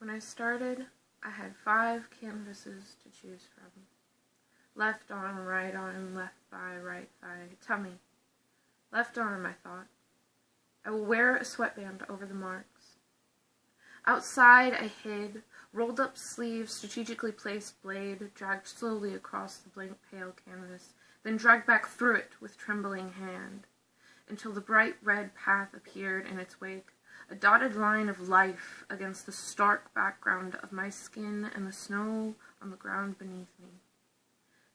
When I started, I had five canvases to choose from. Left arm, right arm, left thigh, right thigh, tummy. Left arm, I thought. I will wear a sweatband over the marks. Outside, I hid, rolled up sleeve, strategically placed blade, dragged slowly across the blank pale canvas, then dragged back through it with trembling hand, until the bright red path appeared in its wake, a dotted line of life against the stark background of my skin and the snow on the ground beneath me.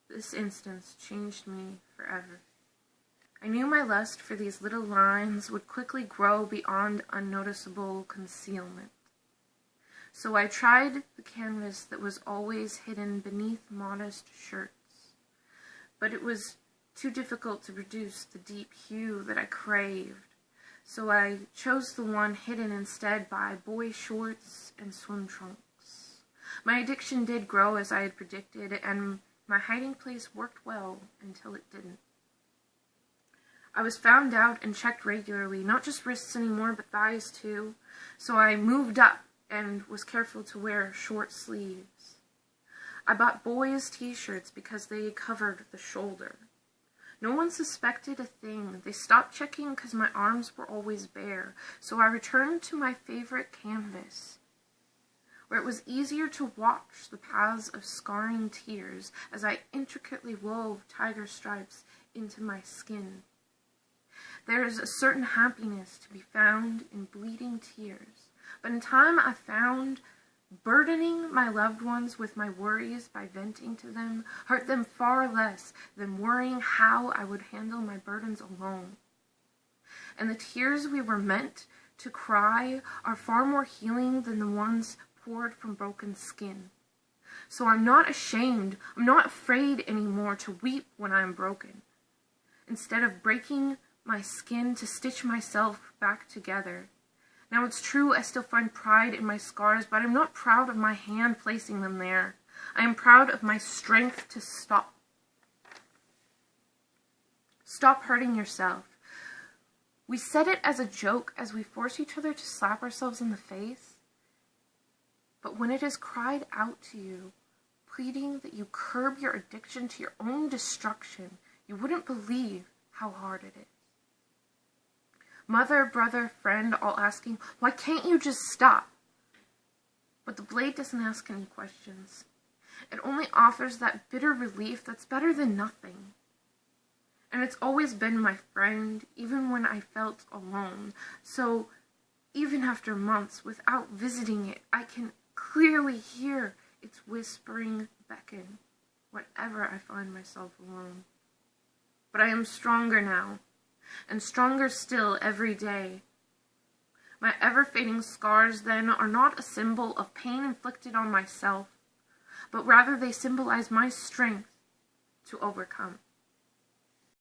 This instance changed me forever. I knew my lust for these little lines would quickly grow beyond unnoticeable concealment. So I tried the canvas that was always hidden beneath modest shirts, but it was too difficult to produce the deep hue that I craved, so I chose the one hidden instead by boy shorts and swim trunks. My addiction did grow as I had predicted, and my hiding place worked well until it didn't. I was found out and checked regularly, not just wrists anymore, but thighs too. So I moved up and was careful to wear short sleeves. I bought boys' t-shirts because they covered the shoulder. No one suspected a thing. They stopped checking because my arms were always bare. So I returned to my favorite canvas, where it was easier to watch the paths of scarring tears as I intricately wove tiger stripes into my skin. There is a certain happiness to be found in bleeding tears, but in time I found burdening my loved ones with my worries by venting to them hurt them far less than worrying how I would handle my burdens alone. And the tears we were meant to cry are far more healing than the ones poured from broken skin. So I'm not ashamed, I'm not afraid anymore to weep when I am broken. Instead of breaking my skin to stitch myself back together. Now it's true I still find pride in my scars, but I'm not proud of my hand placing them there. I am proud of my strength to stop. Stop hurting yourself. We said it as a joke as we force each other to slap ourselves in the face. But when it is cried out to you, pleading that you curb your addiction to your own destruction, you wouldn't believe how hard it is. Mother, brother, friend, all asking, why can't you just stop? But the blade doesn't ask any questions. It only offers that bitter relief that's better than nothing. And it's always been my friend, even when I felt alone. So, even after months without visiting it, I can clearly hear its whispering beckon whenever I find myself alone. But I am stronger now, and stronger still every day. My ever-fading scars, then, are not a symbol of pain inflicted on myself, but rather they symbolize my strength to overcome.